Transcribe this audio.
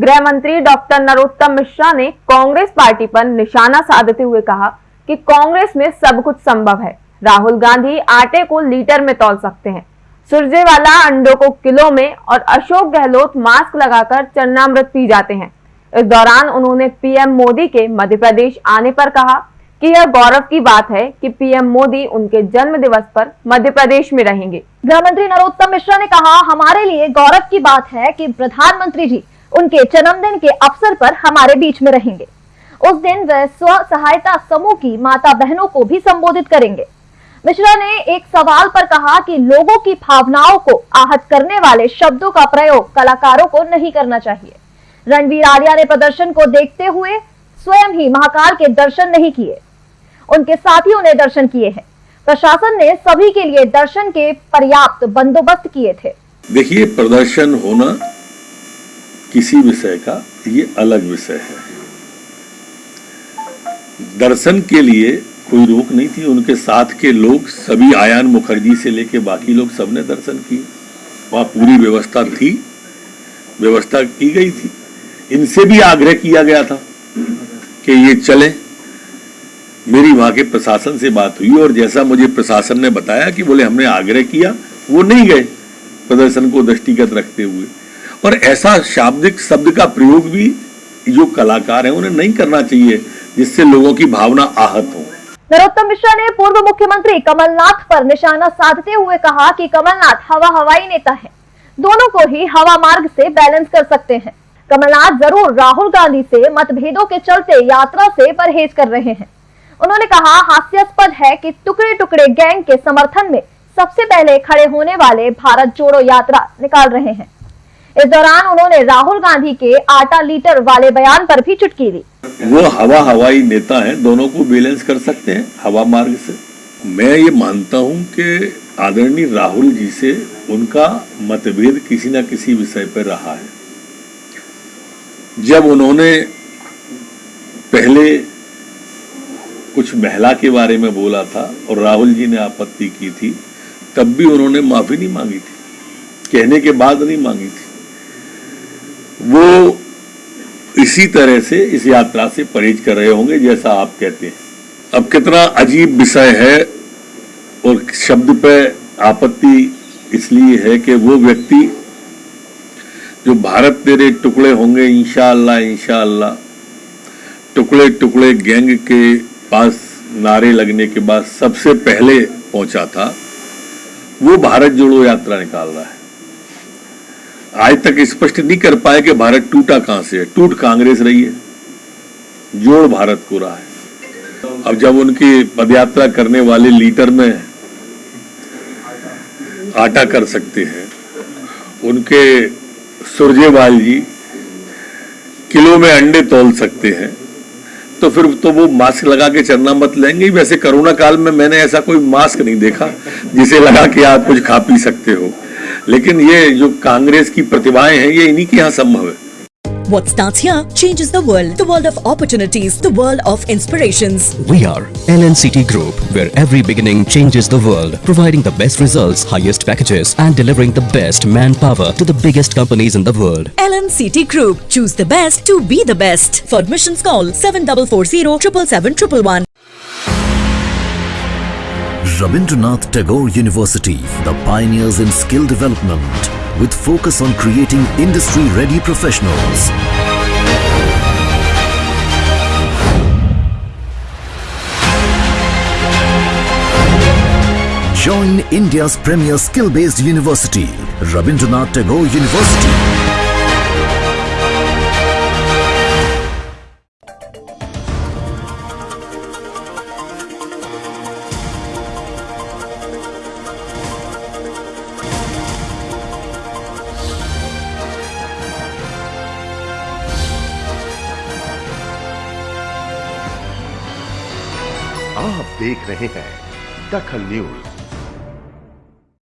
गृह मंत्री डॉक्टर नरोत्तम मिश्रा ने कांग्रेस पार्टी पर निशाना साधते हुए कहा कि कांग्रेस में सब कुछ संभव है। राहुल गांधी आटे को लीटर में तोल सकते हैं। सुरजेवाला अंडों को किलो में और अशोक गहलोत मास्क लगाकर चन्नामृत पी जाते हैं। इस दौरान उन्होंने पीएम मोदी के मध्य प्रदेश आने पर कहा कि यह गौरव की बात है कि पीएम मोदी उनके जन्म दिवस पर मध्य प्रदेश में रहेंगे। गृह मंत्री नरोत्तम मिश्रा ने कहा, हमारे लिए गौरव की बात है कि प्रधानमंत्री जी उनके जन्मदिन के अवसर पर हमारे बीच में रहेंगे। उस दिन वह स्व सहायता समूह की माता बहनों को भी संबोधित करेंगे। मिश्रा ने एक सवाल पर कहा कि लोगों की भावनाओं को आहत करने वाले शब्दों का प्रयोग कलाकारों को नहीं करना चाहिए। रणवीर आर्या ने प्रदर्शन को देखते हुए स्वयं ही महाकाल के दर्शन नहीं किए। उनके साथियों ने दर्शन किए हैं। प्रशासन ने सभी के लिए दर्शन के पर्याप्त बंदोबस्त किए थे। देखिए, प्रदर्शन होना किसी विषय का, ये अलग विषय है। दर्शन के लिए कोई रोक नहीं थी, उनके साथ के लोग सभी आयान मुखर्जी से लेके बाकी लोग सबने दर्शन किए। वहाँ पूरी व्यवस्था थी, व्यवस्था की गई थी। इनसे भी आग्रह किया गया था कि ये चले। मेरी वहाँ के प्रशासन से बात हुई और जैसा मुझे प्रशासन ने बताया कि बोले हमने आग्रह किया, वो नहीं गए प्रदर्शन को दृष्टिगत रखते हुए। और ऐसा शाब्दिक शब्द का प्रयोग भी जो कलाकार हैं, उन्हें नहीं करना चाहिए, जिससे लोगों की भावना आहत हो। नरोत्तम मिश्रा ने पूर्व मुख्यमंत्री कमलनाथ पर निशाना साधते हुए कहा कि कमलनाथ हवा हवाई नेता है। दोनों को ही हवा मार्ग से बैलेंस कर सकते हैं। कमलनाथ ज़रूर राहुल गांधी से मतभेदों के चलते यात्रा से परहेज कर रहे हैं। उन्होंने कहा, हास्यास्पद है कि टुकड़े टुकड़े गैंग के समर्थन में सबसे पहले खड़े होने वाले भारत जोड़ो यात्रा निकाल रहे हैं। इस दौरान उन्होंने राहुल गांधी के आटा लीटर वाले बयान पर भी चुटकी दी। वो हवा हवाई नेता हैं, दोनों को बैलेंस कर सकते हैं हवा मार्ग से। मैं ये मानता हूँ कि आदरणीय राहुल जी से उनका मतभेद किसी न किसी विषय पर रहा है। जब उन्होंने पहले कुछ महिला के बारे में बोला था और राहुल जी ने आपत्ति की थी, तब भी उन्होंने माफ़ी नहीं मांगी थी। कहने के बाद नहीं मांगी थी। वो इसी तरह से इस यात्रा से परहेज कर रहे होंगे, जैसा आप कहते हैं। अब कितना अजीब विषय है और शब्द पे आपत्ति इसलिए है कि वो व्यक्ति जो भारत तेरे टुकड़े होंगे इंशाअल्लाह इंशाअल्लाह टुकड़े टुकड़े गैंग के पास नारे लगने के बाद सबसे पहले पहुँचा था, वो भारत जोड़ो यात्रा निकाल रहा है। आज तक स्पष्ट नहीं कर पाए कि भारत टूटा कहाँ से है। टूट कांग्रेस रही है। जोड़ भारत को रहा है। अब जब उनकी पदयात्रा करने वाले लीटर में आटा कर सकते हैं, उनके सुरजेवाल जी किलो में अंडे तोल सकते हैं तो फिर तो वो मास्क लगा के चलना मत लेंगे। वैसे कोरोना काल में मैंने ऐसा कोई मास्क नहीं देखा जिसे लगा के आप कुछ खा पी सकते हो। लेकिन ये जो कांग्रेस की प्रतिभाएँ हैं ये इन्हीं के यहाँ संभव है What starts here changes the world. The world of opportunities. The world of inspirations. We are LNCT Group, where every beginning changes the world, providing the best results, highest packages, and delivering the best manpower to the biggest companies in the world. LNCT Group. Choose the best to be the best. For admissions call 7440 777 Rabindranath Tagore University, the pioneers in skill development, with focus on creating industry-ready professionals. Join India's premier skill-based university, Rabindranath Tagore University. आप देख रहे हैं दखल news.